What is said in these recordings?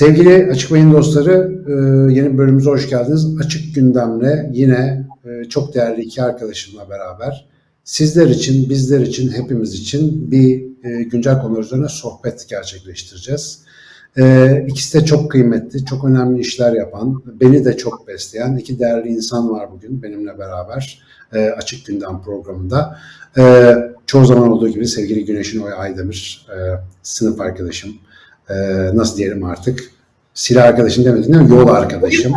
Sevgili Açık Beyin dostları, e, yeni bölümümüze hoş geldiniz. Açık gündemle yine e, çok değerli iki arkadaşımla beraber sizler için, bizler için, hepimiz için bir e, güncel konu üzerine sohbet gerçekleştireceğiz. İkisi de çok kıymetli, çok önemli işler yapan, beni de çok besleyen iki değerli insan var bugün benimle beraber Açık Gündem programında. Çoğu zaman olduğu gibi sevgili Güneşin Oy Aydemir, sınıf arkadaşım, nasıl diyelim artık silah arkadaşım demedim değil mi? Yol arkadaşım.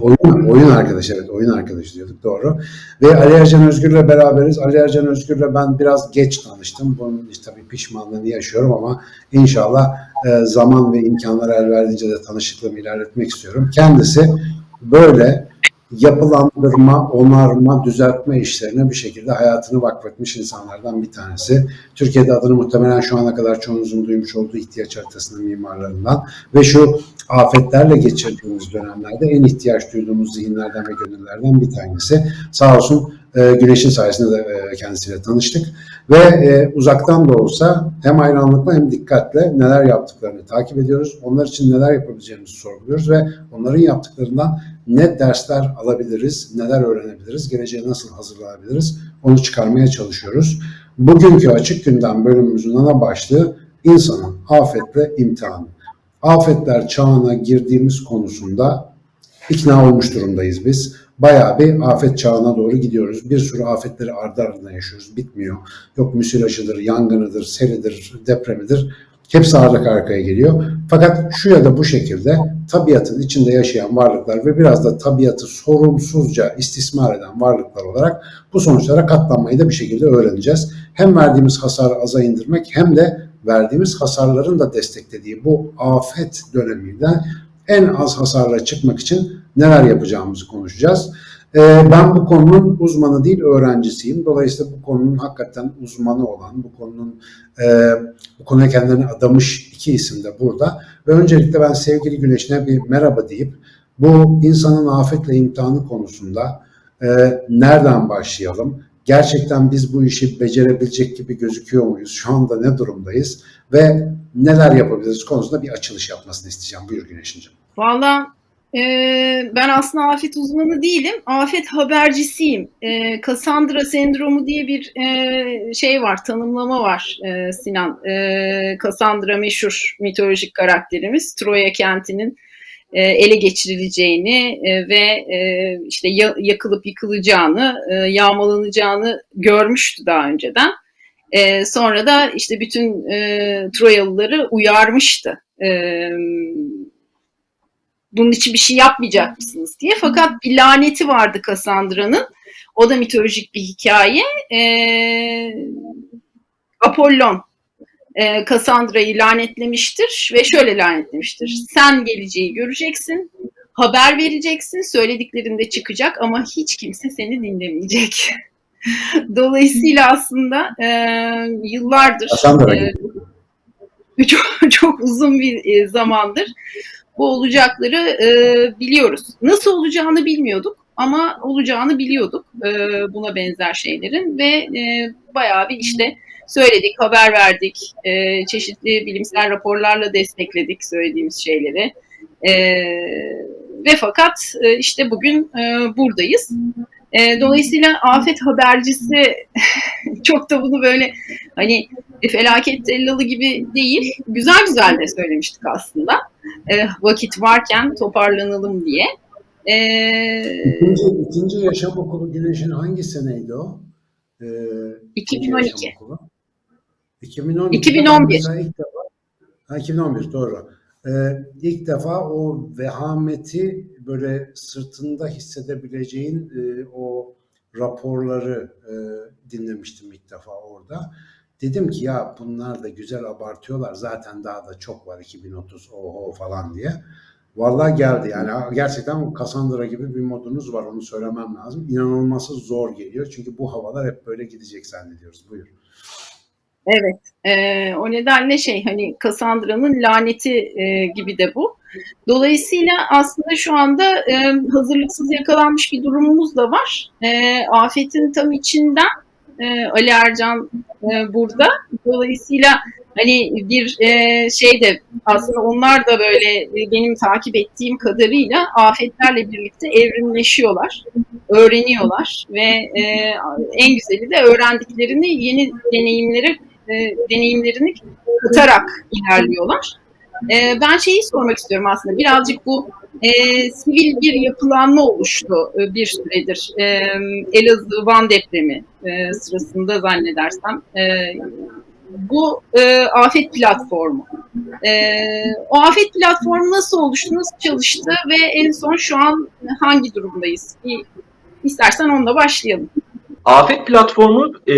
oyun. oyun. Oyun arkadaşı evet oyun arkadaşı diyorduk doğru. Ve Ali Ercan Özgür'le beraberiz. Ali Ercan Özgür'le ben biraz geç tanıştım. Bunun işte tabii pişmanlığını yaşıyorum ama inşallah e, zaman ve imkanlar el verdiğince de tanışıklığımı ilerletmek istiyorum. Kendisi böyle yapılandırma, onarma, düzeltme işlerine bir şekilde hayatını vakfetmiş insanlardan bir tanesi. Türkiye'de adını muhtemelen şu ana kadar çoğunuzun duymuş olduğu ihtiyaç haritasının mimarlarından ve şu afetlerle geçirdiğimiz dönemlerde en ihtiyaç duyduğumuz zihinlerden ve gönüllerden bir tanesi. Sağ olsun e, Güneş'in sayesinde de e, kendisiyle tanıştık ve e, uzaktan da olsa hem hayranlıkla hem dikkatle neler yaptıklarını takip ediyoruz. Onlar için neler yapabileceğimizi sorguluyoruz ve onların yaptıklarından ne dersler alabiliriz, neler öğrenebiliriz, geleceğe nasıl hazırlanabiliriz onu çıkarmaya çalışıyoruz. Bugünkü açık gündem bölümümüzün ana başlığı insanın afetle imtihanı. Afetler çağına girdiğimiz konusunda ikna olmuş durumdayız biz. Bayağı bir afet çağına doğru gidiyoruz. Bir sürü afetleri ardı ardına yaşıyoruz. Bitmiyor. Yok müsilajıdır, yangınıdır, seridir, depremidir. Hepsi arka arkaya geliyor. Fakat şu ya da bu şekilde tabiatın içinde yaşayan varlıklar ve biraz da tabiatı sorumsuzca istismar eden varlıklar olarak bu sonuçlara katlanmayı da bir şekilde öğreneceğiz. Hem verdiğimiz hasarı aza indirmek hem de verdiğimiz hasarların da desteklediği bu afet döneminden en az hasarla çıkmak için neler yapacağımızı konuşacağız. Ee, ben bu konunun uzmanı değil öğrencisiyim. Dolayısıyla bu konunun hakikaten uzmanı olan, bu konunun e, bu konuya kendilerini adamış iki isim de burada. Ve öncelikle ben sevgili Güneş'ine bir merhaba deyip bu insanın afetle imtihanı konusunda e, nereden başlayalım? Gerçekten biz bu işi becerebilecek gibi gözüküyor muyuz? Şu anda ne durumdayız? Ve neler yapabiliriz konusunda bir açılış yapmasını isteyeceğim. Buyur Güneş'inciğim. Valla ee, ben aslında afet uzmanı değilim, afet habercisiyim. Ee, Cassandra sendromu diye bir e, şey var, tanımlama var e, Sinan. E, Cassandra meşhur mitolojik karakterimiz, Troya kentinin e, ele geçirileceğini e, ve e, işte ya, yakılıp yıkılacağını, e, yağmalanacağını görmüştü daha önceden. E, sonra da işte bütün e, Troyalıları uyarmıştı. E, bunun için bir şey yapmayacak mısınız diye. Fakat bir laneti vardı Cassandra'nın. O da mitolojik bir hikaye. Ee, Apollon e, Cassandra'yı lanetlemiştir ve şöyle lanetlemiştir. Sen geleceği göreceksin, haber vereceksin, söylediklerinde çıkacak ama hiç kimse seni dinlemeyecek. Dolayısıyla aslında e, yıllardır e, çok, çok uzun bir e, zamandır bu olacakları e, biliyoruz. Nasıl olacağını bilmiyorduk ama olacağını biliyorduk e, buna benzer şeylerin ve e, bayağı bir işte söyledik, haber verdik, e, çeşitli bilimsel raporlarla destekledik söylediğimiz şeyleri. E, ve fakat e, işte bugün e, buradayız. E, dolayısıyla afet habercisi çok da bunu böyle hani felaket tellalı gibi değil, güzel güzel de söylemiştik aslında. E, vakit varken toparlanalım diye. E, ikinci, ikinci yaşam okulu Güneş'in hangi seneydi o? E, 2012. 2012. 2011. Ilk defa, ha, 2011 doğru. Ee, ilk defa o vehameti böyle sırtında hissedebileceğin e, o raporları e, dinlemiştim ilk defa orada. Dedim ki ya bunlar da güzel abartıyorlar zaten daha da çok var 2030 oho falan diye. Vallahi geldi yani gerçekten Cassandra gibi bir modunuz var onu söylemem lazım. İnanılması zor geliyor çünkü bu havalar hep böyle gidecek zannediyoruz. Buyur. Evet. E, o nedenle şey hani Cassandra'nın laneti e, gibi de bu. Dolayısıyla aslında şu anda e, hazırlıksız yakalanmış bir durumumuz da var. E, afetin tam içinden e, Ali Ercan e, burada. Dolayısıyla hani bir e, şey de aslında onlar da böyle e, benim takip ettiğim kadarıyla afetlerle birlikte evrimleşiyorlar, öğreniyorlar ve e, en güzeli de öğrendiklerini yeni deneyimlere deneyimlerini katarak ilerliyorlar. E, ben şeyi sormak istiyorum aslında birazcık bu e, sivil bir yapılanma oluştu e, bir süredir. E, Elazığ Van depremi e, sırasında zannedersem e, bu e, afet platformu. E, o afet platformu nasıl oluştu, nasıl çalıştı ve en son şu an hangi durumdayız? Bir, istersen onunla başlayalım. Afet platformu e,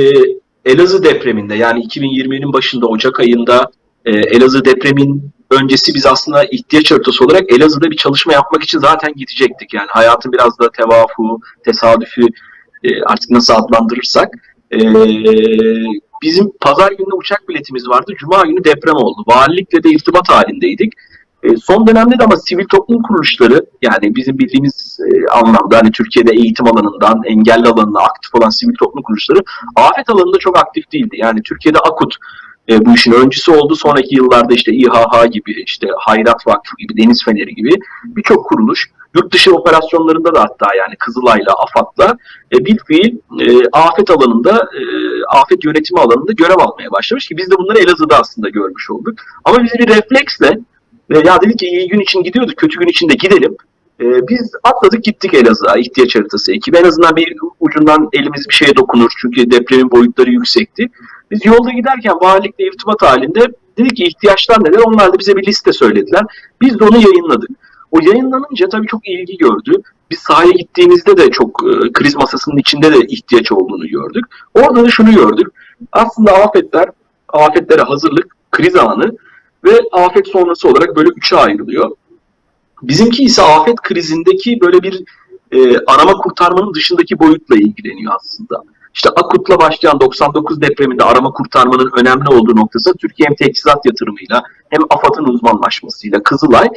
Elazığ depreminde yani 2020'nin başında Ocak ayında e, Elazığ depremin öncesi biz aslında ihtiyaç haritası olarak Elazığ'da bir çalışma yapmak için zaten gidecektik. Yani hayatın biraz da tevafu, tesadüfü e, artık nasıl adlandırırsak. E, bizim pazar günü uçak biletimiz vardı. Cuma günü deprem oldu. Valilikle de irtibat halindeydik. E, son dönemde de ama sivil toplum kuruluşları yani bizim bildiğimiz e, anlamda hani Türkiye'de eğitim alanından engelli alanında aktif olan sivil toplum kuruluşları afet alanında çok aktif değildi. Yani Türkiye'de AKUT e, bu işin öncüsü oldu. Sonraki yıllarda işte İHH gibi, işte Hayrat Vakfı gibi, Deniz Feneri gibi birçok kuruluş yurt dışı operasyonlarında da hatta yani Kızılay'la, AFAD'la e, bir fiil e, afet alanında, e, afet yönetimi alanında görev almaya başlamış ki biz de bunları Elazığ'da aslında görmüş olduk. Ama biz bir refleksle ya dedik ki iyi gün için gidiyorduk, kötü gün için de gidelim. E, biz atladık gittik Elazığ'a ihtiyaç haritası ekibi. En azından bir ucundan elimiz bir şeye dokunur çünkü depremin boyutları yüksekti. Biz yolda giderken valilikle irtibat halinde dedik ki ihtiyaçlar neler? Onlar da bize bir liste söylediler. Biz de onu yayınladık. O yayınlanınca tabii çok ilgi gördü. Biz sahaya gittiğimizde de çok e, kriz masasının içinde de ihtiyaç olduğunu gördük. Orada da şunu gördük. Aslında afetler, afetlere hazırlık, kriz anı ve afet sonrası olarak böyle üçe ayrılıyor. Bizimki ise afet krizindeki böyle bir e, arama kurtarmanın dışındaki boyutla ilgileniyor aslında. İşte AKUT'la başlayan 99 depreminde arama kurtarmanın önemli olduğu noktası Türkiye hem teçhizat yatırımıyla hem AFAD'ın uzmanlaşmasıyla Kızılay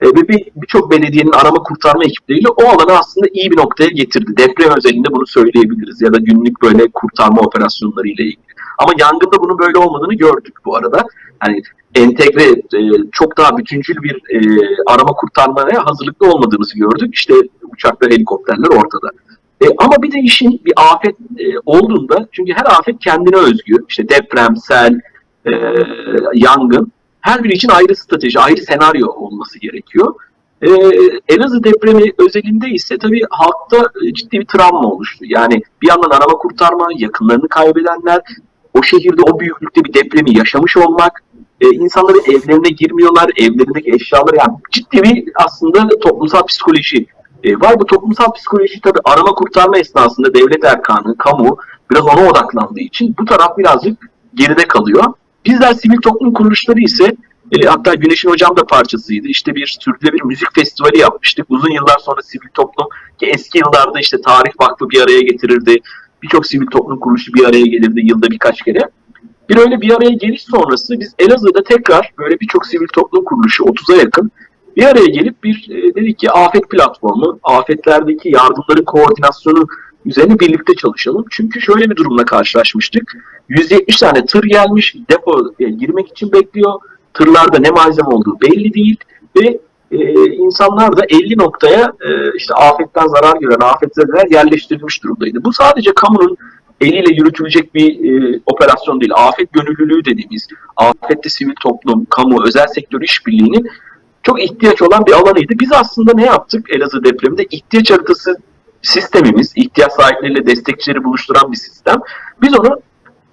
e, ve birçok bir belediyenin arama kurtarma ekipleriyle o alanı aslında iyi bir noktaya getirdi. Deprem özelinde bunu söyleyebiliriz ya da günlük böyle kurtarma operasyonları ile ilgili. Ama yangında bunun böyle olmadığını gördük bu arada. Hani entegre, e, çok daha bütüncül bir e, arama kurtarmaya hazırlıklı olmadığımızı gördük. İşte uçaklar, helikopterler ortada. E, ama bir de işin bir afet e, olduğunda, çünkü her afet kendine özgü, işte deprem, sel, e, yangın, her biri için ayrı strateji, ayrı senaryo olması gerekiyor. E, Elazığ depremi özelinde ise tabii halkta ciddi bir travma oluştu. Yani bir yandan arama kurtarma, yakınlarını kaybedenler, o şehirde o büyüklükte bir depremi yaşamış olmak, e, insanların evlerine girmiyorlar, evlerindeki eşyaları yani ciddi bir aslında toplumsal psikoloji e, var. Bu toplumsal psikoloji tabii arama kurtarma esnasında devlet erkanı, kamu biraz ona odaklandığı için bu taraf birazcık geride kalıyor. Bizler sivil toplum kuruluşları ise e, hatta Güneş'in hocam da parçasıydı. İşte bir sürdürülebilir müzik festivali yapmıştık. Uzun yıllar sonra sivil toplum ki eski yıllarda işte Tarih Vakfı bir araya getirirdi. Birçok sivil toplum kuruluşu bir araya gelirdi yılda birkaç kere. Bir öyle bir araya geliş sonrası biz Elazığ'da tekrar böyle birçok sivil toplum kuruluşu 30'a yakın bir araya gelip bir e, dedik ki afet platformu, afetlerdeki yardımların koordinasyonu üzerine birlikte çalışalım. Çünkü şöyle bir durumla karşılaşmıştık. 170 tane tır gelmiş, depo girmek için bekliyor. Tırlarda ne malzeme olduğu belli değil ve e, insanlar da 50 noktaya e, işte afetten zarar gören afetzedeler yerleştirilmiş durumdaydı. Bu sadece kamunun eliyle yürütülecek bir e, operasyon değil. Afet gönüllülüğü dediğimiz, afette sivil toplum, kamu, özel sektör işbirliğinin çok ihtiyaç olan bir alanıydı. Biz aslında ne yaptık Elazığ depreminde? İhtiyaç haritası sistemimiz, ihtiyaç sahipleriyle destekçileri buluşturan bir sistem. Biz onu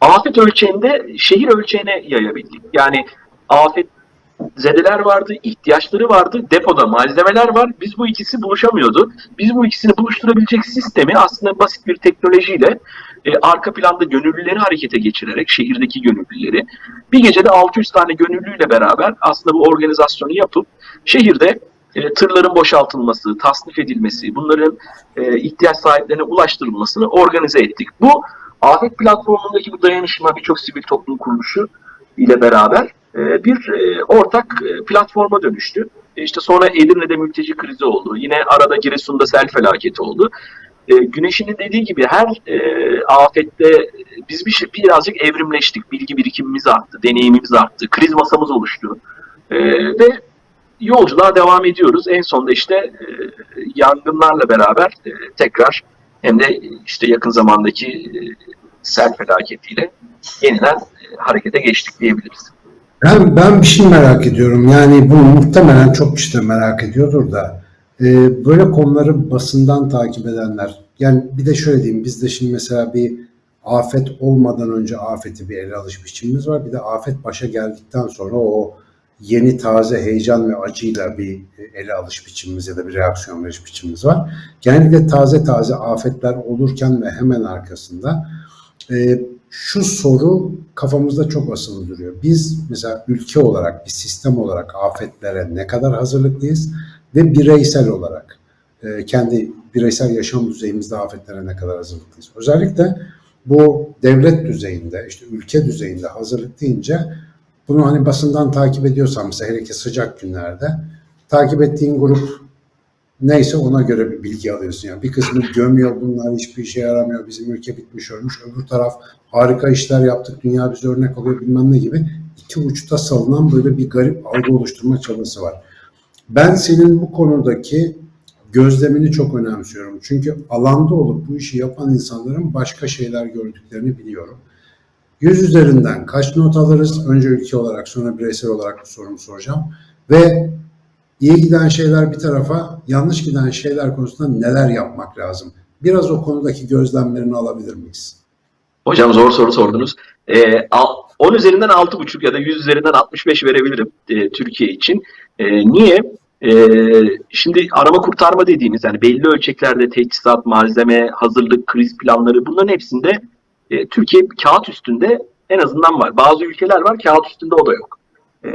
afet ölçeğinde şehir ölçeğine yayabildik. Yani afet zedeler vardı, ihtiyaçları vardı, depoda malzemeler var. Biz bu ikisi buluşamıyordu. Biz bu ikisini buluşturabilecek sistemi aslında basit bir teknolojiyle e, arka planda gönüllüleri harekete geçirerek, şehirdeki gönüllüleri bir gecede 600 tane gönüllüyle beraber aslında bu organizasyonu yapıp şehirde e, tırların boşaltılması, tasnif edilmesi, bunların e, ihtiyaç sahiplerine ulaştırılmasını organize ettik. Bu afet platformundaki bu dayanışma birçok sivil toplum kuruluşu ile beraber bir e, ortak e, platforma dönüştü. İşte sonra Edirne'de mülteci krizi oldu. Yine arada Giresun'da sel felaketi oldu. Güneş'in dediği gibi her afette biz bir şey, birazcık evrimleştik. Bilgi birikimimiz arttı, deneyimimiz arttı, kriz masamız oluştu. E, ve yolculuğa devam ediyoruz. En sonunda işte e, yangınlarla beraber e, tekrar hem de işte yakın zamandaki e, sel felaketiyle yeniden e, harekete geçtik diyebiliriz. Ben, ben bir şey merak ediyorum. Yani bunu muhtemelen çok kişi de merak ediyordur da. e, böyle konuları basından takip edenler. Yani bir de şöyle diyeyim. Bizde şimdi mesela bir afet olmadan önce afeti bir ele alış biçimimiz var. Bir de afet başa geldikten sonra o yeni taze heyecan ve acıyla bir ele alış biçimimiz ya da bir reaksiyon veriş biçimimiz var. Genellikle taze taze afetler olurken ve hemen arkasında e, şu soru kafamızda çok asılı duruyor. Biz mesela ülke olarak, bir sistem olarak afetlere ne kadar hazırlıklıyız ve bireysel olarak e, kendi bireysel yaşam düzeyimizde afetlere ne kadar hazırlıklıyız. Özellikle bu devlet düzeyinde, işte ülke düzeyinde hazırlık deyince bunu hani basından takip ediyorsan mesela hele ki sıcak günlerde takip ettiğin grup neyse ona göre bir bilgi alıyorsun. Yani bir kısmı gömüyor bunlar hiçbir işe yaramıyor. Bizim ülke bitmiş ölmüş. Öbür taraf harika işler yaptık. Dünya bize örnek alıyor bilmem ne gibi. iki uçta salınan böyle bir garip algı oluşturma çabası var. Ben senin bu konudaki gözlemini çok önemsiyorum. Çünkü alanda olup bu işi yapan insanların başka şeyler gördüklerini biliyorum. Yüz üzerinden kaç not alırız? Önce ülke olarak sonra bireysel olarak bu sorumu soracağım. Ve iyi giden şeyler bir tarafa, yanlış giden şeyler konusunda neler yapmak lazım? Biraz o konudaki gözlemlerini alabilir miyiz? Hocam zor soru sordunuz. Ee, al- 10 üzerinden 6,5 ya da 100 üzerinden 65 verebilirim e, Türkiye için. E, niye? E, şimdi arama kurtarma dediğimiz yani belli ölçeklerde teçhizat, malzeme, hazırlık, kriz planları bunların hepsinde e, Türkiye kağıt üstünde en azından var. Bazı ülkeler var kağıt üstünde o da yok. E,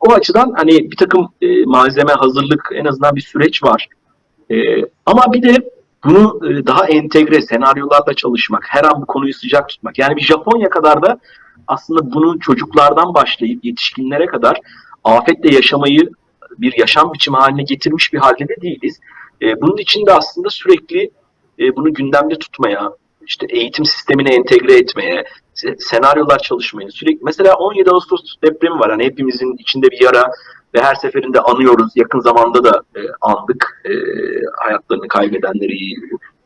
o açıdan hani bir takım e, malzeme, hazırlık en azından bir süreç var. E, ama bir de bunu e, daha entegre senaryolarda çalışmak, her an bu konuyu sıcak tutmak. Yani bir Japonya kadar da aslında bunu çocuklardan başlayıp yetişkinlere kadar afetle yaşamayı bir yaşam biçimi haline getirmiş bir halde de değiliz. E, bunun için de aslında sürekli e, bunu gündemde tutmaya, işte eğitim sistemine entegre etmeye, senaryolar çalışmaya, sürekli mesela 17 Ağustos depremi var. Hani hepimizin içinde bir yara ve her seferinde anıyoruz. Yakın zamanda da e, andık e, hayatlarını kaybedenleri,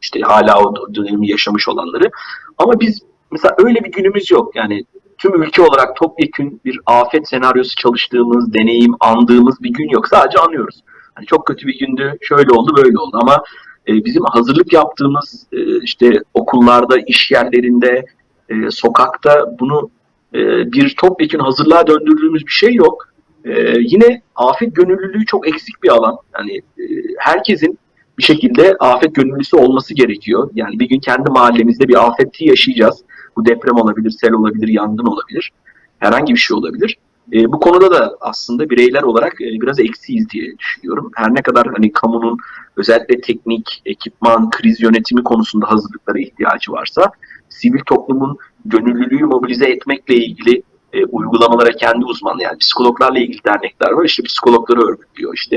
işte hala o dönemi yaşamış olanları. Ama biz mesela öyle bir günümüz yok. Yani tüm ülke olarak topyekün bir afet senaryosu çalıştığımız, deneyim, andığımız bir gün yok. Sadece anıyoruz. Hani çok kötü bir gündü, şöyle oldu, böyle oldu ama e, bizim hazırlık yaptığımız e, işte okullarda, iş yerlerinde, e, sokakta bunu e, bir topyekün hazırlığa döndürdüğümüz bir şey yok. E, yine afet gönüllülüğü çok eksik bir alan. Yani e, herkesin bir şekilde afet gönüllüsü olması gerekiyor. Yani bir gün kendi mahallemizde bir afeti yaşayacağız. Bu deprem olabilir, sel olabilir, yangın olabilir. Herhangi bir şey olabilir. E, bu konuda da aslında bireyler olarak e, biraz eksiyiz diye düşünüyorum. Her ne kadar hani kamunun özellikle teknik, ekipman, kriz yönetimi konusunda hazırlıklara ihtiyacı varsa, sivil toplumun gönüllülüğü mobilize etmekle ilgili e, uygulamalara kendi uzmanı yani psikologlarla ilgili dernekler var. İşte psikologları örgütlüyor. İşte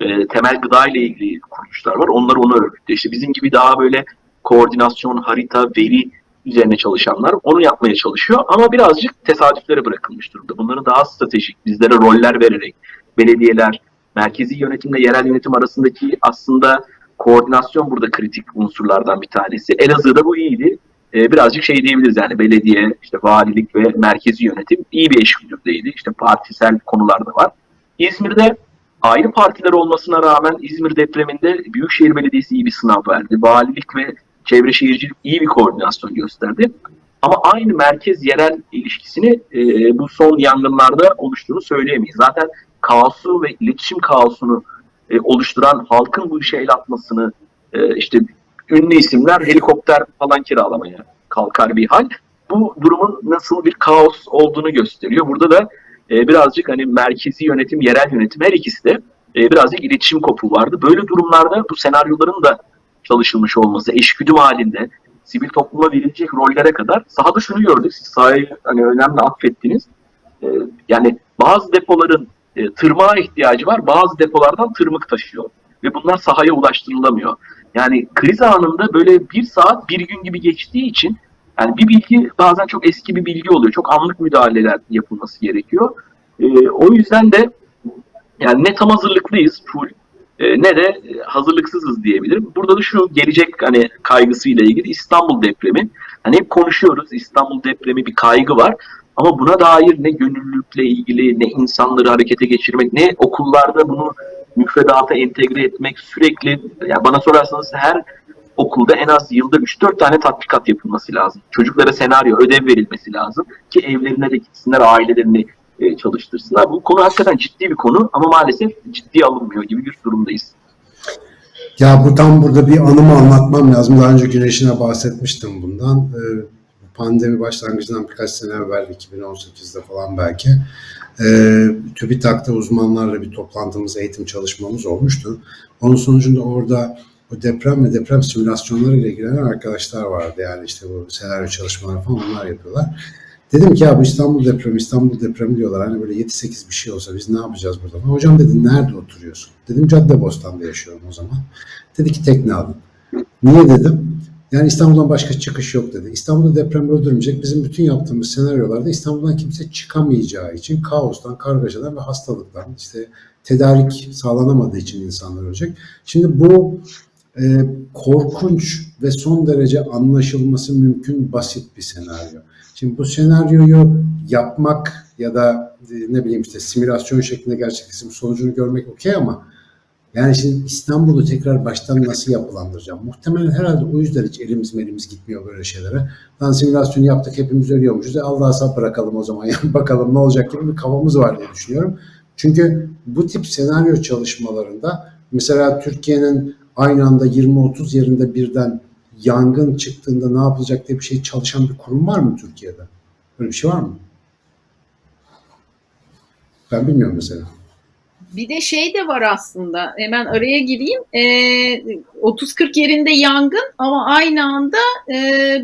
e, temel gıda ile ilgili kuruluşlar var. Onlar onu örgütlüyor. İşte bizim gibi daha böyle koordinasyon, harita, veri üzerine çalışanlar onu yapmaya çalışıyor. Ama birazcık tesadüflere bırakılmış durumda. Bunları daha stratejik, bizlere roller vererek belediyeler, merkezi yönetimle yerel yönetim arasındaki aslında koordinasyon burada kritik unsurlardan bir tanesi. Elazığ'da bu iyiydi. Ee, birazcık şey diyebiliriz yani belediye, işte valilik ve merkezi yönetim iyi bir eşgüdümdeydi. İşte partisel konular da var. İzmir'de ayrı partiler olmasına rağmen İzmir depreminde Büyükşehir Belediyesi iyi bir sınav verdi. Valilik ve Çevre Şehircilik iyi bir koordinasyon gösterdi. Ama aynı merkez yerel ilişkisini e, bu son yangınlarda oluştuğunu söyleyemeyiz. Zaten kaosu ve iletişim kaosunu e, oluşturan halkın bu işe el atmasını e, işte ünlü isimler helikopter falan kiralamaya kalkar bir hal. Bu durumun nasıl bir kaos olduğunu gösteriyor. Burada da e, birazcık hani merkezi yönetim, yerel yönetim her ikisi de e, birazcık iletişim kopuğu vardı. Böyle durumlarda bu senaryoların da çalışılmış olması, eşgüdüm halinde sivil topluma verilecek rollere kadar sahada şunu gördük. Siz sahayı hani önemli affettiniz. E, yani bazı depoların e, tırmığa ihtiyacı var. Bazı depolardan tırmık taşıyor. Ve bunlar sahaya ulaştırılamıyor. Yani kriz anında böyle bir saat bir gün gibi geçtiği için Yani bir bilgi bazen çok eski bir bilgi oluyor. Çok anlık müdahaleler yapılması gerekiyor. E, o yüzden de yani ne tam hazırlıklıyız full e, ne de e, hazırlıksızız diyebilirim. Burada da şu gelecek hani kaygısıyla ilgili İstanbul depremi. Hani hep konuşuyoruz İstanbul depremi bir kaygı var. Ama buna dair ne gönüllülükle ilgili ne insanları harekete geçirmek ne okullarda bunu müfredata entegre etmek sürekli yani bana sorarsanız her okulda en az yılda 3-4 tane tatbikat yapılması lazım. Çocuklara senaryo, ödev verilmesi lazım ki evlerine de gitsinler, ailelerini e, çalıştırsınlar. Bu konu hakikaten ciddi bir konu ama maalesef ciddiye alınmıyor gibi bir durumdayız. Ya bu tam burada bir anımı anlatmam lazım. Daha önce Güneş'ine bahsetmiştim bundan. Ee, pandemi başlangıcından birkaç sene evvel 2018'de falan belki e, TÜBİTAK'ta uzmanlarla bir toplantımız, eğitim çalışmamız olmuştu. Onun sonucunda orada bu deprem ve deprem simülasyonları ile ilgilenen arkadaşlar vardı. Yani işte bu senaryo çalışmaları falan onlar yapıyorlar. Dedim ki ya bu İstanbul depremi, İstanbul depremi diyorlar. Hani böyle 7-8 bir şey olsa biz ne yapacağız burada? Hocam dedi nerede oturuyorsun? Dedim Caddebostan'da yaşıyorum o zaman. Dedi ki tekne alın. Niye dedim? Yani İstanbul'dan başka çıkış yok dedi. İstanbul'da deprem öldürmeyecek. Bizim bütün yaptığımız senaryolarda İstanbul'dan kimse çıkamayacağı için kaostan, kargaşadan ve hastalıktan işte tedarik sağlanamadığı için insanlar ölecek. Şimdi bu e, korkunç ve son derece anlaşılması mümkün basit bir senaryo. Şimdi bu senaryoyu yapmak ya da e, ne bileyim işte simülasyon şeklinde gerçekleştirip sonucunu görmek okey ama yani şimdi İstanbul'u tekrar baştan nasıl yapılandıracağım? Muhtemelen herhalde o yüzden hiç elimiz elimiz gitmiyor böyle şeylere. Lan simülasyonu yaptık hepimiz ölüyormuşuz. E Allah'a sap bırakalım o zaman. Yani bakalım ne olacak gibi bir kafamız var diye düşünüyorum. Çünkü bu tip senaryo çalışmalarında mesela Türkiye'nin aynı anda 20-30 yerinde birden yangın çıktığında ne yapılacak diye bir şey çalışan bir kurum var mı Türkiye'de? Böyle bir şey var mı? Ben bilmiyorum mesela. Bir de şey de var aslında. Hemen araya gireyim. E, 30-40 yerinde yangın ama aynı anda e,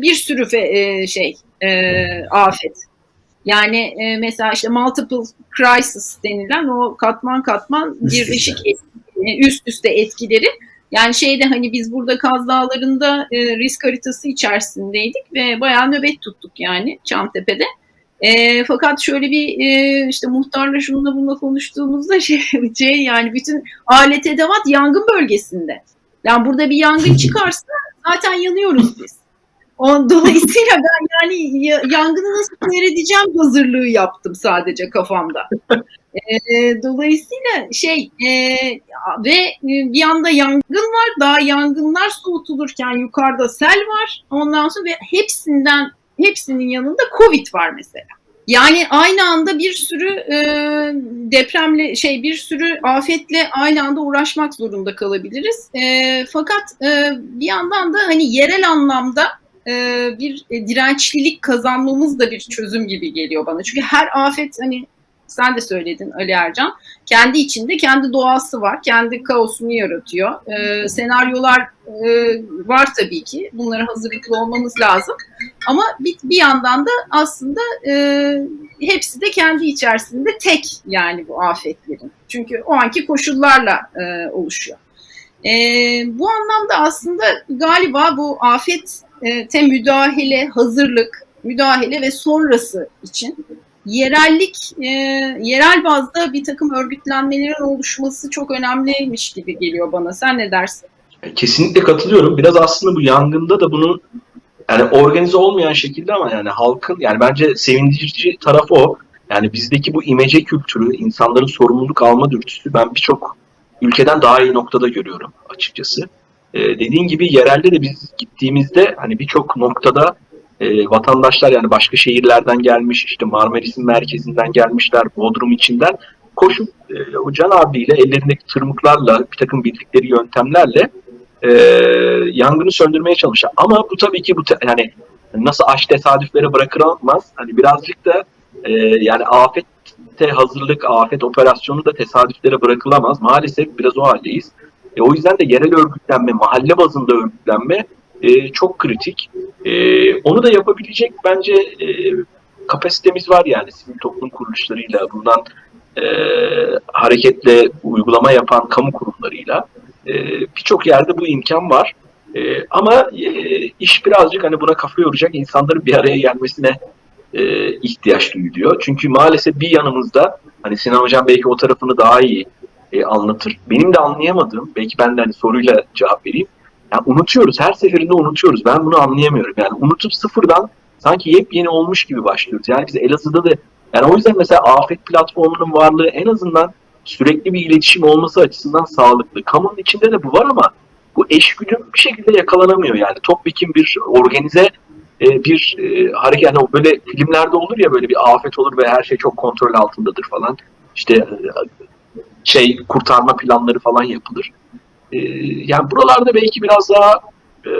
bir sürü fe- e, şey e, afet. Yani e, mesela işte multiple crisis denilen o katman katman birleşik etki- üst üste etkileri. Yani şeyde hani biz burada Kaz Dağları'nda e, risk haritası içerisindeydik ve bayağı nöbet tuttuk yani Çamtepe'de. E, fakat şöyle bir e, işte muhtarla şununla bununla konuştuğumuzda şey, şey yani bütün alet edevat yangın bölgesinde. Yani burada bir yangın çıkarsa zaten yanıyoruz biz. O, dolayısıyla ben yani ya- yangını nasıl seyredeceğim hazırlığı yaptım sadece kafamda. E, dolayısıyla şey e, ve bir yanda yangın var. Daha yangınlar soğutulurken yukarıda sel var. Ondan sonra ve hepsinden hepsinin yanında Covid var mesela. Yani aynı anda bir sürü e, depremle şey bir sürü afetle aynı anda uğraşmak zorunda kalabiliriz. E, fakat e, bir yandan da hani yerel anlamda e, bir e, dirençlilik kazanmamız da bir çözüm gibi geliyor bana. Çünkü her afet hani sen de söyledin Ali Ercan kendi içinde kendi doğası var, kendi kaosunu yaratıyor. E, senaryolar e, var tabii ki. Bunlara hazırlıklı olmamız lazım. Ama bir, bir yandan da aslında e, hepsi de kendi içerisinde tek yani bu afetlerin. Çünkü o anki koşullarla e, oluşuyor. E, bu anlamda aslında galiba bu afete müdahale, hazırlık, müdahale ve sonrası için yerellik, e, yerel bazda bir takım örgütlenmelerin oluşması çok önemliymiş gibi geliyor bana. Sen ne dersin? Kesinlikle katılıyorum. Biraz aslında bu yangında da bunun yani organize olmayan şekilde ama yani halkın yani bence sevindirici tarafı o. Yani bizdeki bu imece kültürü, insanların sorumluluk alma dürtüsü ben birçok ülkeden daha iyi noktada görüyorum açıkçası. Ee, dediğin gibi yerelde de biz gittiğimizde hani birçok noktada e, vatandaşlar yani başka şehirlerden gelmiş, işte Marmaris'in merkezinden gelmişler, Bodrum içinden koşup e, o Can abiyle ellerindeki tırmıklarla bir takım bildikleri yöntemlerle e, yangını söndürmeye çalışan. Ama bu tabii ki bu yani nasıl aş tesadüflere bırakılamaz. Hani birazcık da e, yani afette hazırlık, afet operasyonu da tesadüflere bırakılamaz. Maalesef biraz o haldeyiz. E, o yüzden de yerel örgütlenme, mahalle bazında örgütlenme e, çok kritik. E, onu da yapabilecek bence e, kapasitemiz var yani sivil toplum kuruluşlarıyla, bundan e, hareketle uygulama yapan kamu kurumlarıyla. E, Birçok yerde bu imkan var. E, ama e, iş birazcık hani buna kafa yoracak insanların bir araya gelmesine e, ihtiyaç duyuluyor. Çünkü maalesef bir yanımızda hani Sinan Hocam belki o tarafını daha iyi e, anlatır. Benim de anlayamadığım, belki ben de hani soruyla cevap vereyim. Yani unutuyoruz, her seferinde unutuyoruz. Ben bunu anlayamıyorum. Yani unutup sıfırdan sanki yepyeni olmuş gibi başlıyoruz. Yani biz Elazığ'da da yani o yüzden mesela afet platformunun varlığı en azından sürekli bir iletişim olması açısından sağlıklı. Kamunun içinde de bu var ama bu eşgüdüm bir şekilde yakalanamıyor yani. Topyekun bir organize e, bir e, hareket yani böyle filmlerde olur ya böyle bir afet olur ve her şey çok kontrol altındadır falan. İşte e, şey kurtarma planları falan yapılır. E, yani buralarda belki biraz daha e,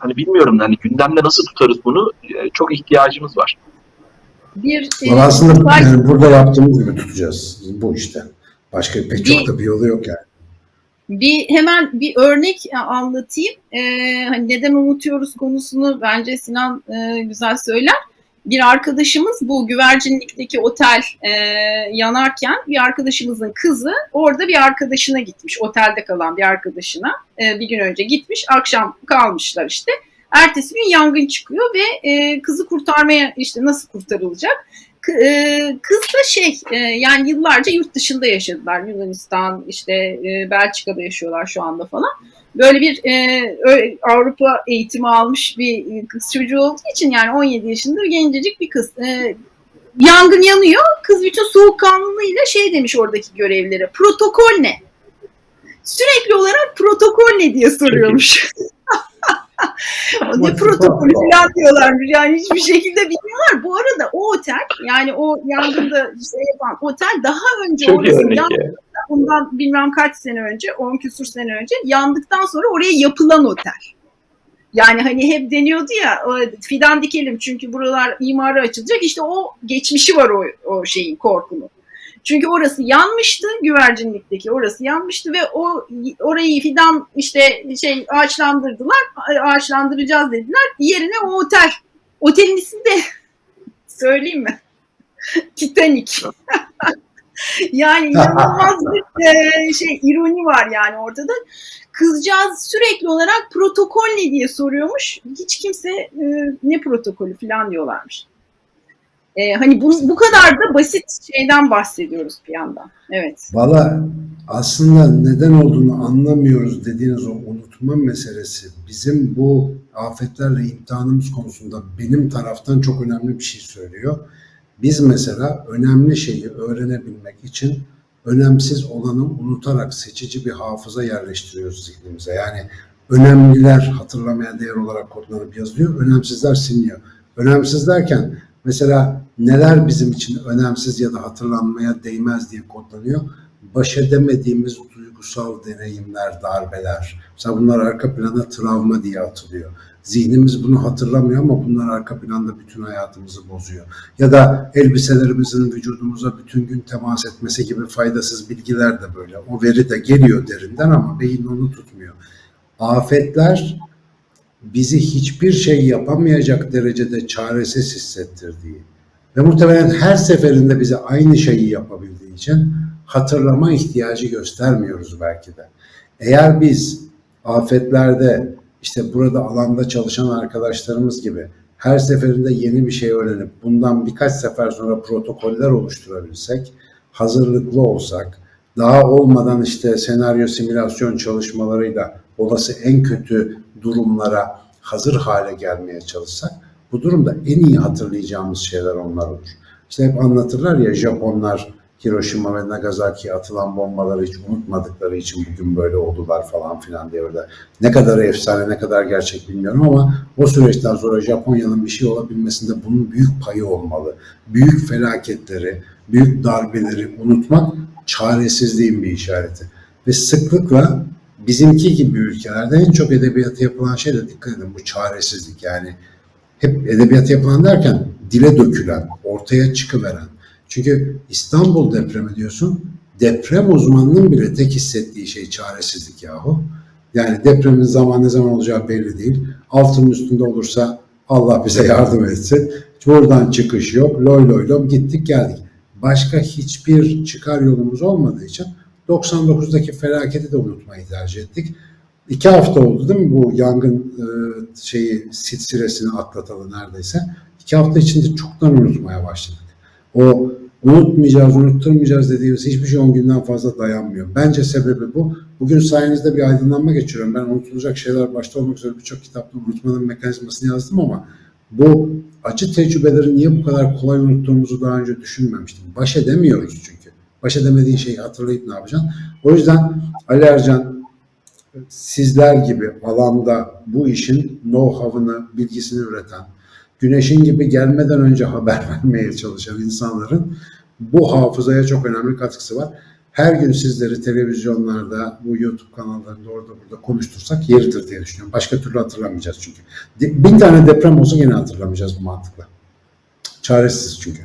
hani bilmiyorum hani gündemde nasıl tutarız bunu e, çok ihtiyacımız var. Bir e, aslında var- yani burada yaptığımız gibi tutacağız. Bu işte. Başka pek çok da bir yolu yok yani. Bir hemen bir örnek anlatayım. Ee, hani neden unutuyoruz konusunu bence Sinan e, güzel söyler. Bir arkadaşımız bu güvercinlikteki otel e, yanarken bir arkadaşımızın kızı orada bir arkadaşına gitmiş. Otelde kalan bir arkadaşına e, bir gün önce gitmiş. Akşam kalmışlar işte. Ertesi gün yangın çıkıyor ve e, kızı kurtarmaya işte nasıl kurtarılacak? E, kız da şey e, yani yıllarca yurt dışında yaşadılar. Yunanistan işte e, Belçika'da yaşıyorlar şu anda falan. Böyle bir Avrupa eğitimi almış bir kız çocuğu olduğu için yani 17 yaşında gencecik bir kız. Yangın yanıyor. Kız bütün soğukkanlılığıyla şey demiş oradaki görevlilere. Protokol ne? Sürekli olarak protokol ne diye soruyormuş. ne protokolü falan diyorlarmış. Yani hiçbir şekilde bilmiyorlar. Bu arada o otel yani o yangında şey yapan otel daha önce Çok iyi orası örnek yan- ya. bundan bilmem kaç sene önce, 10 küsur sene önce yandıktan sonra oraya yapılan otel. Yani hani hep deniyordu ya fidan dikelim çünkü buralar imara açılacak. İşte o geçmişi var o, o şeyin korkunun. Çünkü orası yanmıştı, güvercinlikteki orası yanmıştı ve o orayı fidan işte şey ağaçlandırdılar, ağaçlandıracağız dediler. Yerine o otel. Otelin ismi de söyleyeyim mi? Titanic. yani inanılmaz bir e, şey ironi var yani ortada. Kızcağız sürekli olarak protokol ne diye soruyormuş. Hiç kimse e, ne protokolü falan diyorlarmış. E, hani bu, bu kadar da basit şeyden bahsediyoruz bir yandan. Evet. Valla aslında neden olduğunu anlamıyoruz dediğiniz o unutma meselesi bizim bu afetlerle imtihanımız konusunda benim taraftan çok önemli bir şey söylüyor. Biz mesela önemli şeyi öğrenebilmek için önemsiz olanı unutarak seçici bir hafıza yerleştiriyoruz zihnimize. Yani önemliler hatırlamaya değer olarak kodlanıp yazılıyor, önemsizler siliniyor. Önemsiz derken mesela neler bizim için önemsiz ya da hatırlanmaya değmez diye kodlanıyor. Baş edemediğimiz duygusal deneyimler, darbeler. Mesela bunlar arka plana travma diye atılıyor. Zihnimiz bunu hatırlamıyor ama bunlar arka planda bütün hayatımızı bozuyor. Ya da elbiselerimizin vücudumuza bütün gün temas etmesi gibi faydasız bilgiler de böyle. O veri de geliyor derinden ama beyin onu tutmuyor. Afetler bizi hiçbir şey yapamayacak derecede çaresiz hissettirdiği ve muhtemelen her seferinde bize aynı şeyi yapabildiği için hatırlama ihtiyacı göstermiyoruz belki de. Eğer biz afetlerde işte burada alanda çalışan arkadaşlarımız gibi her seferinde yeni bir şey öğrenip bundan birkaç sefer sonra protokoller oluşturabilsek, hazırlıklı olsak, daha olmadan işte senaryo simülasyon çalışmalarıyla olası en kötü durumlara hazır hale gelmeye çalışsak bu durumda en iyi hatırlayacağımız şeyler onlar olur. İşte hep anlatırlar ya Japonlar Hiroşima ve Nagasaki'ye atılan bombaları hiç unutmadıkları için bugün böyle oldular falan filan diye orada. Ne kadar efsane ne kadar gerçek bilmiyorum ama o süreçten sonra Japonya'nın bir şey olabilmesinde bunun büyük payı olmalı. Büyük felaketleri, büyük darbeleri unutmak çaresizliğin bir işareti. Ve sıklıkla bizimki gibi ülkelerde en çok edebiyata yapılan şey de dikkat edin bu çaresizlik yani hep edebiyat yapılan derken dile dökülen, ortaya çıkıveren. Çünkü İstanbul depremi diyorsun, deprem uzmanının bile tek hissettiği şey çaresizlik yahu. Yani depremin zaman ne zaman olacağı belli değil. Altının üstünde olursa Allah bize yardım etsin. Buradan çıkış yok. Loy loy lom gittik geldik. Başka hiçbir çıkar yolumuz olmadığı için 99'daki felaketi de unutmayı tercih ettik. iki hafta oldu değil mi bu yangın e, şeyi silsilesini atlatalı neredeyse. İki hafta içinde çoktan unutmaya başladık. O unutmayacağız, unutturmayacağız dediğimiz hiçbir şey 10 günden fazla dayanmıyor. Bence sebebi bu. Bugün sayenizde bir aydınlanma geçiriyorum. Ben unutulacak şeyler başta olmak üzere birçok kitapta unutmanın mekanizmasını yazdım ama bu acı tecrübeleri niye bu kadar kolay unuttuğumuzu daha önce düşünmemiştim. Baş edemiyoruz çünkü. Baş edemediğin şeyi hatırlayıp ne yapacaksın? O yüzden Ali Ercan sizler gibi alanda bu işin know-how'ını, bilgisini üreten, güneşin gibi gelmeden önce haber vermeye çalışan insanların bu hafızaya çok önemli katkısı var. Her gün sizleri televizyonlarda, bu YouTube kanallarında orada burada konuştursak yeridir diye düşünüyorum. Başka türlü hatırlamayacağız çünkü. Bin tane deprem olsa yine hatırlamayacağız bu mantıkla. Çaresiz çünkü.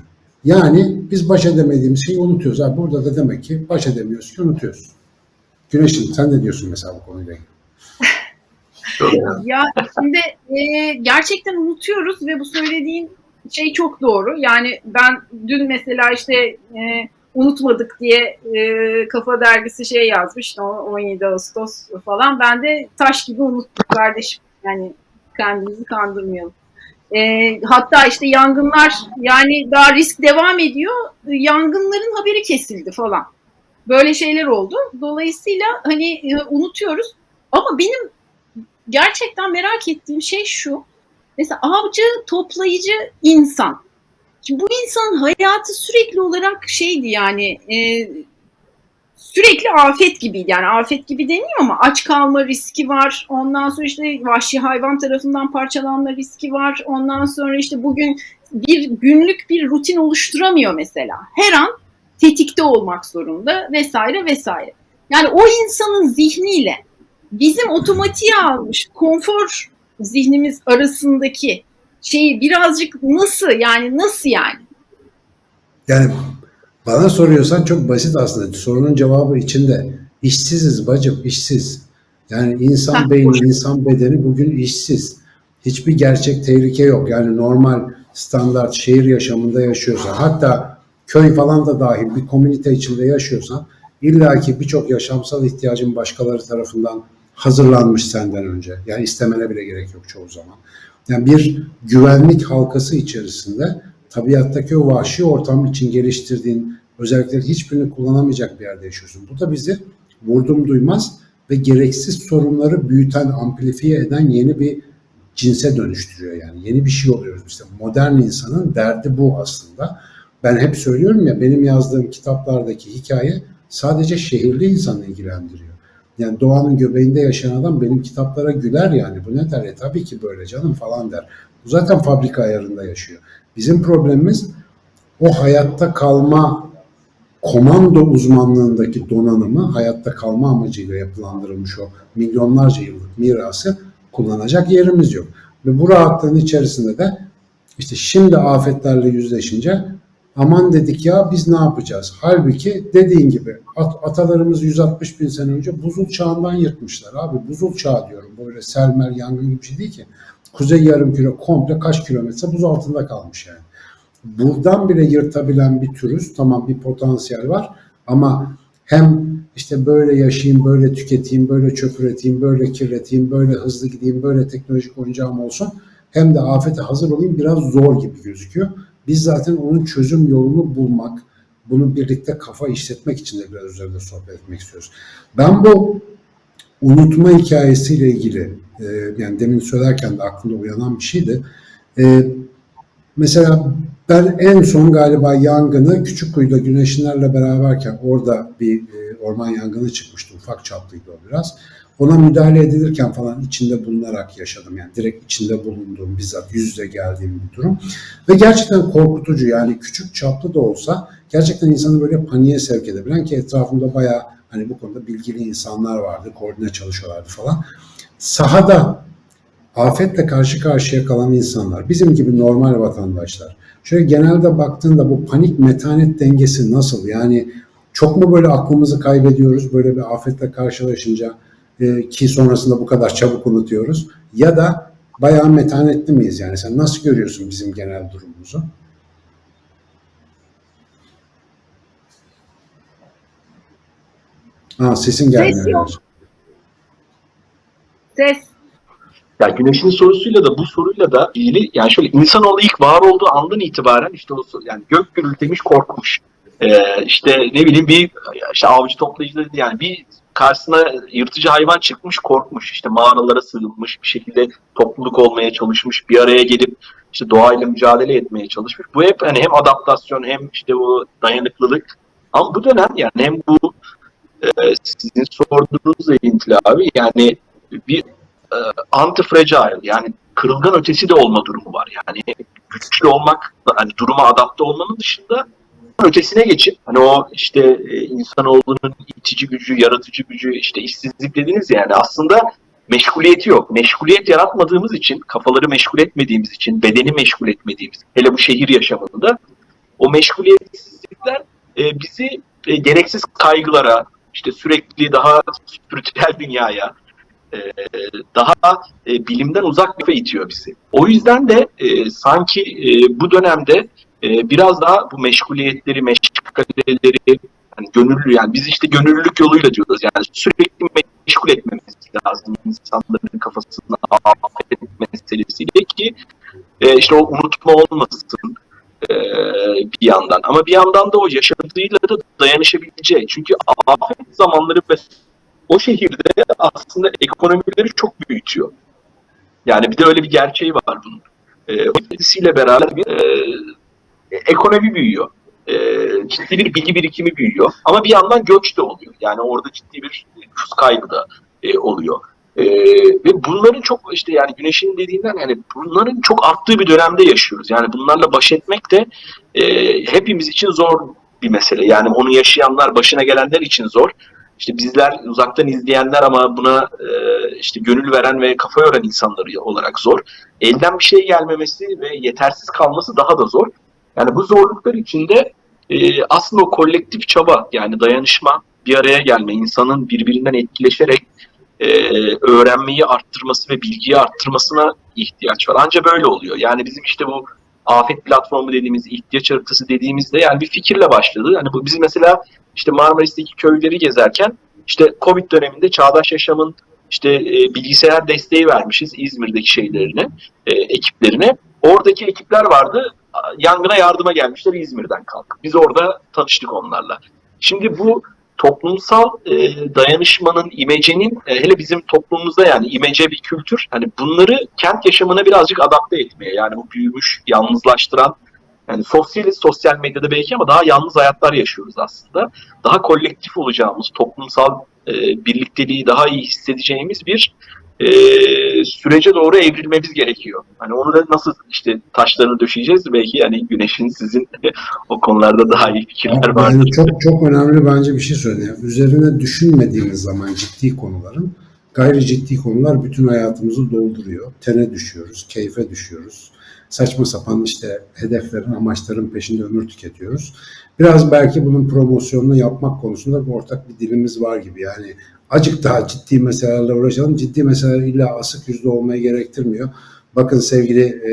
Yani biz baş edemediğimiz şeyi unutuyoruz. Ha, burada da demek ki baş edemiyoruz ki unutuyoruz. Güneşin sen ne diyorsun mesela bu konuyla ilgili? Ya şimdi e, gerçekten unutuyoruz ve bu söylediğin şey çok doğru. Yani ben dün mesela işte e, unutmadık diye e, Kafa Dergisi şey yazmış o- 17 Ağustos falan. Ben de taş gibi unuttuk kardeşim. Yani kendimizi kandırmayalım. E, hatta işte yangınlar yani daha risk devam ediyor. Yangınların haberi kesildi falan. Böyle şeyler oldu. Dolayısıyla hani e, unutuyoruz. Ama benim gerçekten merak ettiğim şey şu. Mesela avcı, toplayıcı insan. Şimdi bu insanın hayatı sürekli olarak şeydi yani e, sürekli afet gibiydi. Yani afet gibi deniyor ama aç kalma riski var. Ondan sonra işte vahşi hayvan tarafından parçalanma riski var. Ondan sonra işte bugün bir günlük bir rutin oluşturamıyor mesela. Her an tetikte olmak zorunda vesaire vesaire. Yani o insanın zihniyle bizim otomatiğe almış konfor zihnimiz arasındaki şeyi birazcık nasıl yani nasıl yani? Yani bana soruyorsan çok basit aslında. Sorunun cevabı içinde. İşsiziz bacım, işsiz. Yani insan beyni, insan bedeni bugün işsiz. Hiçbir gerçek tehlike yok. Yani normal standart şehir yaşamında yaşıyorsan, hatta köy falan da dahil bir komünite içinde yaşıyorsan, illaki birçok yaşamsal ihtiyacın başkaları tarafından hazırlanmış senden önce. Yani istemene bile gerek yok çoğu zaman. Yani bir güvenlik halkası içerisinde tabiattaki o vahşi ortam için geliştirdiğin özellikleri hiçbirini kullanamayacak bir yerde yaşıyorsun. Bu da bizi vurdum duymaz ve gereksiz sorunları büyüten, amplifiye eden yeni bir cinse dönüştürüyor yani. Yeni bir şey oluyoruz. İşte modern insanın derdi bu aslında. Ben hep söylüyorum ya benim yazdığım kitaplardaki hikaye sadece şehirli insanı ilgilendiriyor. Yani doğanın göbeğinde yaşayan adam benim kitaplara güler yani. Bu ne der? E tabii ki böyle canım falan der. Bu zaten fabrika ayarında yaşıyor. Bizim problemimiz o hayatta kalma komando uzmanlığındaki donanımı hayatta kalma amacıyla yapılandırılmış o milyonlarca yıllık mirası kullanacak yerimiz yok. Ve bu rahatlığın içerisinde de işte şimdi afetlerle yüzleşince aman dedik ya biz ne yapacağız? Halbuki dediğin gibi at- atalarımız 160 bin sene önce buzul çağından yırtmışlar abi. Buzul çağı diyorum. Böyle selmer yangın gibi bir şey değil ki. Kuzey yarımküre komple kaç kilometre buz altında kalmış yani. Buradan bile yırtabilen bir türüz. Tamam bir potansiyel var ama hem işte böyle yaşayayım, böyle tüketeyim, böyle çöp üreteyim, böyle kirleteyim, böyle hızlı gideyim, böyle teknolojik oyuncağım olsun. Hem de afete hazır olayım biraz zor gibi gözüküyor. Biz zaten onun çözüm yolunu bulmak, bunu birlikte kafa işletmek için de biraz üzerinde sohbet etmek istiyoruz. Ben bu unutma hikayesiyle ilgili e, yani demin söylerken de aklımda uyanan bir şeydi. E, mesela ben en son galiba yangını Küçükkuyu'da güneşinlerle beraberken orada bir e, orman yangını çıkmıştı. Ufak çaplıydı o biraz. Ona müdahale edilirken falan içinde bulunarak yaşadım. Yani direkt içinde bulunduğum, bizzat yüz yüze geldiğim bir durum. Ve gerçekten korkutucu yani küçük çaplı da olsa gerçekten insanı böyle paniğe sevk edebilen ki etrafımda bayağı hani bu konuda bilgili insanlar vardı, koordine çalışıyorlardı falan. Sahada afetle karşı karşıya kalan insanlar, bizim gibi normal vatandaşlar. Şöyle genelde baktığında bu panik metanet dengesi nasıl? Yani çok mu böyle aklımızı kaybediyoruz böyle bir afetle karşılaşınca e, ki sonrasında bu kadar çabuk unutuyoruz? Ya da bayağı metanetli miyiz? Yani sen nasıl görüyorsun bizim genel durumumuzu? Ha, sesin gelmiyor. Ses yok. Ses. Ya Güneş'in sorusuyla da bu soruyla da ilgili yani şöyle insanoğlu ilk var olduğu andan itibaren işte o yani gök gürültemiş korkmuş. Ee, işte ne bileyim bir işte avcı toplayıcı dedi yani bir karşısına yırtıcı hayvan çıkmış korkmuş işte mağaralara sığınmış bir şekilde topluluk olmaya çalışmış bir araya gelip işte doğayla mücadele etmeye çalışmış. Bu hep hani hem adaptasyon hem işte bu dayanıklılık ama bu dönem yani hem bu e, sizin sorduğunuzla ilintili abi yani bir anti-fragile yani kırılgan ötesi de olma durumu var. Yani güçlü olmak, hani duruma adapte olmanın dışında ötesine geçip hani o işte e, insanoğlunun itici gücü, yaratıcı gücü, işte işsizlik dediniz yani aslında meşguliyeti yok. Meşguliyet yaratmadığımız için, kafaları meşgul etmediğimiz için, bedeni meşgul etmediğimiz, hele bu şehir yaşamında o meşguliyetsizlikler e, bizi e, gereksiz kaygılara, işte sürekli daha spiritüel dünyaya, e, daha e, bilimden uzak bir itiyor bizi. O yüzden de e, sanki e, bu dönemde e, biraz daha bu meşguliyetleri, meşgaleleri, yani gönüllü yani biz işte gönüllülük yoluyla diyoruz. Yani sürekli meşgul etmemiz lazım insanların kafasını afet meselesiyle ki e, işte o unutma olmasın e, bir yandan. Ama bir yandan da o yaşadığıyla da dayanışabileceği çünkü afet zamanları ve o şehirde aslında ekonomileri çok büyütüyor. Yani bir de öyle bir gerçeği var bunun. E, o etkisiyle beraber bir e, ekonomi büyüyor. E, ciddi bir bilgi birikimi büyüyor. Ama bir yandan göç de oluyor. Yani orada ciddi bir nüfus kaybı da e, oluyor. E, ve bunların çok işte yani güneşin dediğinden yani bunların çok arttığı bir dönemde yaşıyoruz. Yani bunlarla baş etmek de e, hepimiz için zor bir mesele. Yani onu yaşayanlar, başına gelenler için zor. İşte bizler uzaktan izleyenler ama buna e, işte gönül veren ve kafa yoran insanları olarak zor. Elden bir şey gelmemesi ve yetersiz kalması daha da zor. Yani bu zorluklar içinde e, aslında o kolektif çaba yani dayanışma, bir araya gelme, insanın birbirinden etkileşerek e, öğrenmeyi arttırması ve bilgiyi arttırmasına ihtiyaç var. Ancak böyle oluyor. Yani bizim işte bu afet platformu dediğimiz, ihtiyaç haritası dediğimizde yani bir fikirle başladı. Yani bu biz mesela işte Marmaris'teki köyleri gezerken işte Covid döneminde Çağdaş Yaşam'ın işte e, bilgisayar desteği vermişiz İzmir'deki şeylerine, e, ekiplerine. Oradaki ekipler vardı. Yangına yardıma gelmişler İzmir'den kalkıp. Biz orada tanıştık onlarla. Şimdi bu toplumsal e, dayanışmanın, imecenin e, hele bizim toplumumuzda yani imece bir kültür. Hani bunları kent yaşamına birazcık adapte etmeye yani bu büyümüş, yalnızlaştıran yani sosyaliz, sosyal medyada belki ama daha yalnız hayatlar yaşıyoruz aslında. Daha kolektif olacağımız, toplumsal e, birlikteliği daha iyi hissedeceğimiz bir e, sürece doğru evrilmemiz gerekiyor. Hani onu da nasıl işte taşlarını döşeyeceğiz belki yani güneşin sizin o konularda daha iyi fikirler var. Yani çok çok önemli bence bir şey söyledi. Yani üzerine düşünmediğimiz zaman ciddi konuların gayri ciddi konular bütün hayatımızı dolduruyor. Tene düşüyoruz, keyfe düşüyoruz. Saçma sapan işte hedeflerin, amaçların peşinde ömür tüketiyoruz. Biraz belki bunun promosyonunu yapmak konusunda bir ortak bir dilimiz var gibi. Yani acık daha ciddi meselelerle uğraşalım. Ciddi meseleler illa asık yüzlü olmayı gerektirmiyor. Bakın sevgili e,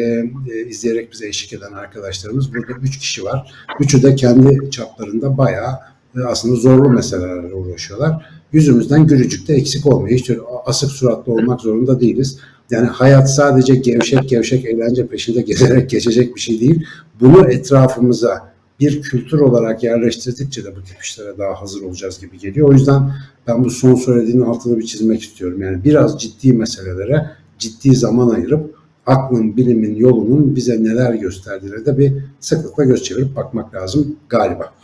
e, izleyerek bize eşlik eden arkadaşlarımız burada üç kişi var. Üçü de kendi çaplarında bayağı e, aslında zorlu meselelerle uğraşıyorlar. Yüzümüzden gülücük de eksik olmuyor. Hiç asık suratlı olmak zorunda değiliz. Yani hayat sadece gevşek gevşek eğlence peşinde gezerek geçecek bir şey değil. Bunu etrafımıza bir kültür olarak yerleştirdikçe de bu tip işlere daha hazır olacağız gibi geliyor. O yüzden ben bu son söylediğinin altını bir çizmek istiyorum. Yani biraz ciddi meselelere ciddi zaman ayırıp aklın, bilimin, yolunun bize neler gösterdiğine de bir sıklıkla göz çevirip bakmak lazım galiba.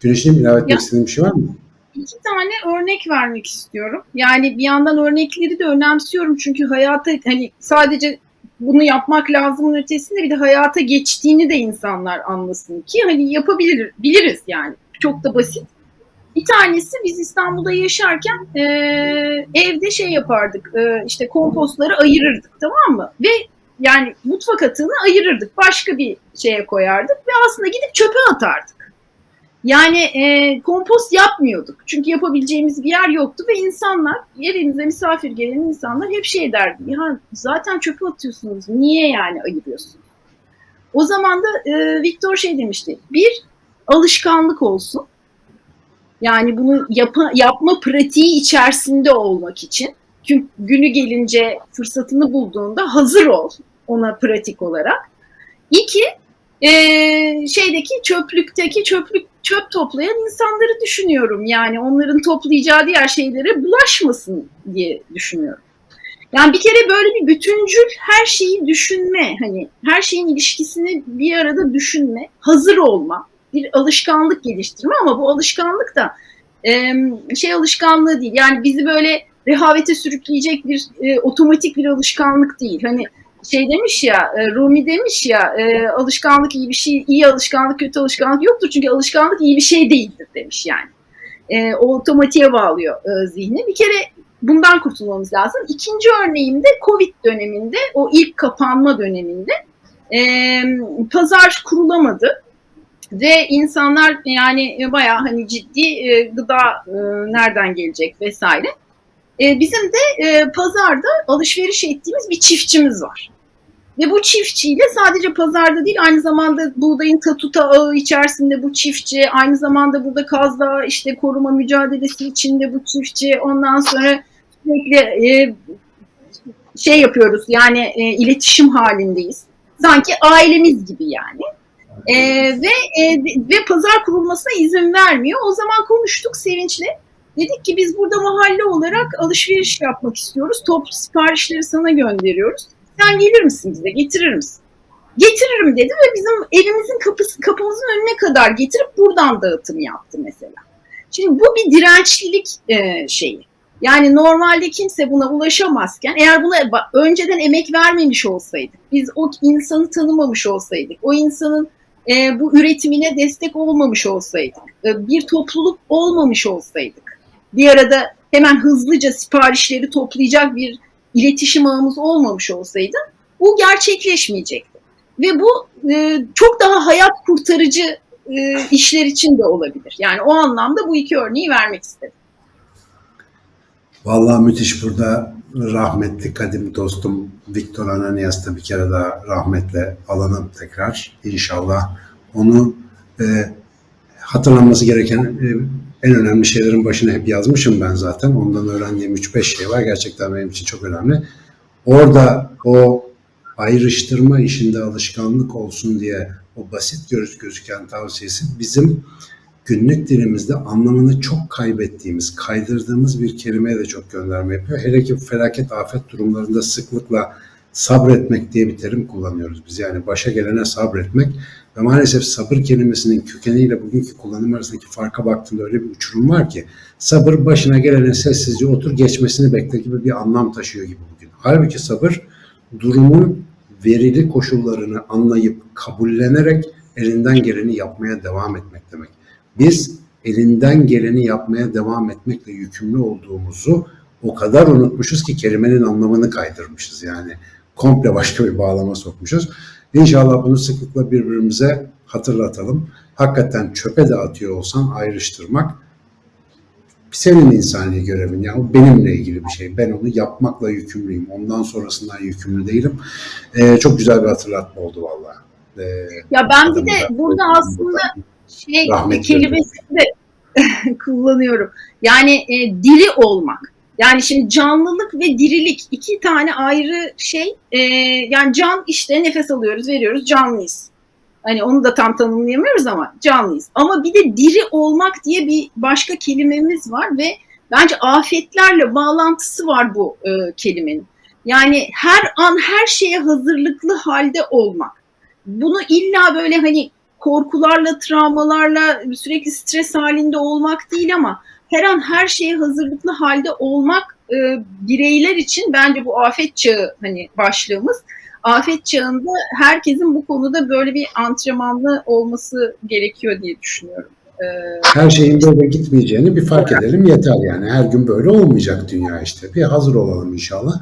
Güneş'in ilave etmek istediğin bir şey var mı? İki tane örnek vermek istiyorum. Yani bir yandan örnekleri de önemsiyorum çünkü hayata hani sadece bunu yapmak lazımın ötesinde bir de hayata geçtiğini de insanlar anlasın ki hani yapabilir biliriz yani. Çok da basit. Bir tanesi biz İstanbul'da yaşarken e, evde şey yapardık e, işte kompostları ayırırdık tamam mı? Ve yani mutfak atığını ayırırdık. Başka bir şeye koyardık ve aslında gidip çöpe atardık. Yani e, kompost yapmıyorduk. Çünkü yapabileceğimiz bir yer yoktu ve insanlar, evimize misafir gelen insanlar hep şey derdi. Ya zaten çöpe atıyorsunuz. Niye yani ayırıyorsunuz? O zaman da e, Viktor şey demişti. Bir, alışkanlık olsun. Yani bunu yapa, yapma pratiği içerisinde olmak için. Çünkü günü gelince fırsatını bulduğunda hazır ol ona pratik olarak. İki, e, şeydeki çöplükteki çöplük çöp toplayan insanları düşünüyorum. Yani onların toplayacağı diğer şeylere bulaşmasın diye düşünüyorum. Yani bir kere böyle bir bütüncül her şeyi düşünme, hani her şeyin ilişkisini bir arada düşünme, hazır olma, bir alışkanlık geliştirme ama bu alışkanlık da e, şey alışkanlığı değil. Yani bizi böyle rehavete sürükleyecek bir e, otomatik bir alışkanlık değil. Hani şey demiş ya, e, Rumi demiş ya, e, alışkanlık iyi bir şey, iyi alışkanlık kötü alışkanlık yoktur çünkü alışkanlık iyi bir şey değildir demiş yani. E, o otomatiğe bağlıyor e, zihni. Bir kere bundan kurtulmamız lazım. İkinci örneğimde Covid döneminde, o ilk kapanma döneminde e, pazar kurulamadı ve insanlar yani bayağı hani ciddi e, gıda e, nereden gelecek vesaire. E, bizim de pazarda alışveriş ettiğimiz bir çiftçimiz var. Ve bu çiftçiyle sadece pazarda değil aynı zamanda buğdayın tatuta ağı içerisinde bu çiftçi, aynı zamanda burada Kaz Dağı işte koruma mücadelesi içinde bu çiftçi, ondan sonra sürekli e, şey yapıyoruz yani e, iletişim halindeyiz. Sanki ailemiz gibi yani. E, ve e, ve pazar kurulmasına izin vermiyor. O zaman konuştuk Sevinç'le. Dedik ki biz burada mahalle olarak alışveriş yapmak istiyoruz. Toplu siparişleri sana gönderiyoruz. Sen gelir misin bize, getirir misin? Getiririm dedi ve bizim evimizin kapısı, kapımızın önüne kadar getirip buradan dağıtım yaptı mesela. Şimdi bu bir dirençlilik e, şeyi. Yani normalde kimse buna ulaşamazken eğer buna önceden emek vermemiş olsaydık, biz o insanı tanımamış olsaydık, o insanın e, bu üretimine destek olmamış olsaydık, e, bir topluluk olmamış olsaydık, bir arada hemen hızlıca siparişleri toplayacak bir iletişim ağımız olmamış olsaydı bu gerçekleşmeyecekti. Ve bu e, çok daha hayat kurtarıcı e, işler için de olabilir. Yani o anlamda bu iki örneği vermek istedim. Vallahi müthiş burada rahmetli kadim dostum Viktor Ananias da bir kere daha rahmetle alalım tekrar inşallah. Onu e, hatırlanması gereken e, en önemli şeylerin başına hep yazmışım ben zaten. Ondan öğrendiğim 3-5 şey var. Gerçekten benim için çok önemli. Orada o ayrıştırma işinde alışkanlık olsun diye o basit göz gözüken tavsiyesi bizim günlük dilimizde anlamını çok kaybettiğimiz, kaydırdığımız bir kelimeye de çok gönderme yapıyor. Hele ki felaket afet durumlarında sıklıkla sabretmek diye bir terim kullanıyoruz biz. Yani başa gelene sabretmek ve maalesef sabır kelimesinin kökeniyle bugünkü kullanım arasındaki farka baktığında öyle bir uçurum var ki sabır başına gelene sessizce otur geçmesini bekle gibi bir anlam taşıyor gibi bugün. Halbuki sabır durumun verili koşullarını anlayıp kabullenerek elinden geleni yapmaya devam etmek demek. Biz elinden geleni yapmaya devam etmekle yükümlü olduğumuzu o kadar unutmuşuz ki kelimenin anlamını kaydırmışız yani. Komple başka bir bağlama sokmuşuz. İnşallah bunu sıklıkla birbirimize hatırlatalım. Hakikaten çöpe de atıyor olsan ayrıştırmak senin insani görevin. Yani o benimle ilgili bir şey. Ben onu yapmakla yükümlüyüm. Ondan sonrasından yükümlü değilim. Ee, çok güzel bir hatırlatma oldu vallahi. Ee, ya ben bir de burada aslında şey kelimesini de kullanıyorum. Yani e, diri olmak. Yani şimdi canlılık ve dirilik iki tane ayrı şey. E, yani can işte nefes alıyoruz, veriyoruz, canlıyız. Hani onu da tam tanımlayamıyoruz ama canlıyız. Ama bir de diri olmak diye bir başka kelimemiz var ve bence afetlerle bağlantısı var bu e, kelimenin. Yani her an her şeye hazırlıklı halde olmak. Bunu illa böyle hani korkularla, travmalarla sürekli stres halinde olmak değil ama her an her şeye hazırlıklı halde olmak e, bireyler için bence bu afet çağı hani başlığımız. Afet çağında herkesin bu konuda böyle bir antrenmanlı olması gerekiyor diye düşünüyorum. E, her şeyin böyle gitmeyeceğini bir fark edelim yeter yani. Her gün böyle olmayacak dünya işte. Bir hazır olalım inşallah.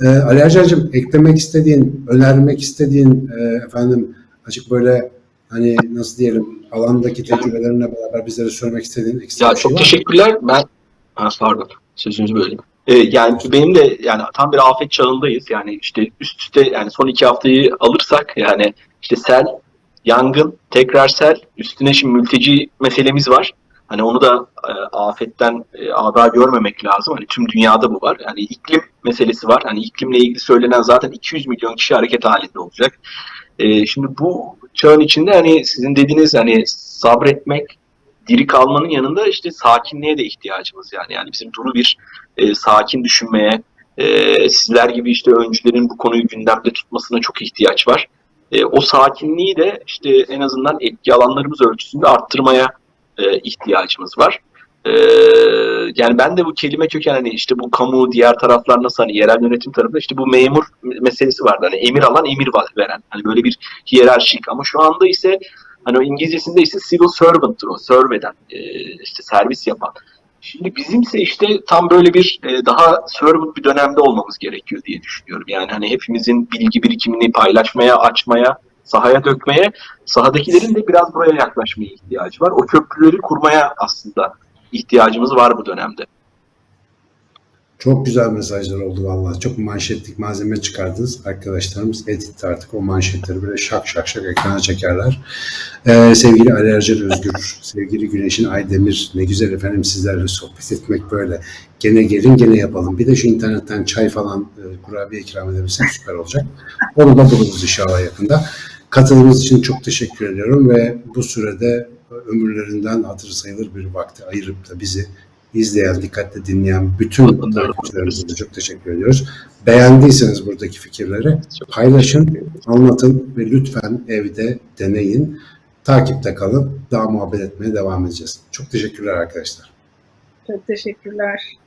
Ee, Ali Hacı'cığım eklemek istediğin, önermek istediğin e, efendim açık böyle hani nasıl diyelim alandaki tecrübelerine beraber bizlere söylemek istediğin ekstra ya bir şey çok var teşekkürler. Ben ha, pardon sözünüzü böldüm. Ee, yani benim de yani tam bir afet çağındayız. Yani işte üst üste yani son iki haftayı alırsak yani işte sel, yangın, tekrar sel, üstüne şimdi mülteci meselemiz var. Hani onu da e, afetten e, ada görmemek lazım. Hani tüm dünyada bu var. Yani iklim meselesi var. Hani iklimle ilgili söylenen zaten 200 milyon kişi hareket halinde olacak. E, şimdi bu çağın içinde hani sizin dediğiniz hani sabretmek, diri kalmanın yanında işte sakinliğe de ihtiyacımız yani. Yani bizim duru bir e, sakin düşünmeye, e, sizler gibi işte öncülerin bu konuyu gündemde tutmasına çok ihtiyaç var. E, o sakinliği de işte en azından etki alanlarımız ölçüsünde arttırmaya e, ihtiyacımız var. E, yani ben de bu kelime köken hani işte bu kamu diğer taraflar nasıl hani yerel yönetim tarafında işte bu memur meselesi vardı. Hani emir alan emir veren. Hani böyle bir hiyerarşik ama şu anda ise hani o İngilizcesinde ise civil servant'tır o serve eden e, işte servis yapan. Şimdi bizimse işte tam böyle bir e, daha servant bir dönemde olmamız gerekiyor diye düşünüyorum. Yani hani hepimizin bilgi birikimini paylaşmaya, açmaya, sahaya dökmeye, sahadakilerin de biraz buraya yaklaşmaya ihtiyacı var. O köprüleri kurmaya aslında ihtiyacımız var bu dönemde. Çok güzel mesajlar oldu vallahi. Çok manşetlik malzeme çıkardınız. Arkadaşlarımız editte artık o manşetleri böyle şak şak şak ekrana çekerler. Ee, sevgili Ali Ercan Özgür, sevgili Güneşin Aydemir, ne güzel efendim sizlerle sohbet etmek böyle. Gene gelin gene yapalım. Bir de şu internetten çay falan e, kurabiye ikram edebilsem süper olacak. Onu da buluruz inşallah yakında. Katılımınız için çok teşekkür ediyorum ve bu sürede ömürlerinden hatırı sayılır bir vakti ayırıp da bizi izleyen, dikkatle dinleyen bütün takipçilerimize de çok teşekkür ediyoruz. Beğendiyseniz buradaki fikirleri paylaşın, anlatın ve lütfen evde deneyin. Takipte kalın. Daha muhabbet etmeye devam edeceğiz. Çok teşekkürler arkadaşlar. Çok teşekkürler.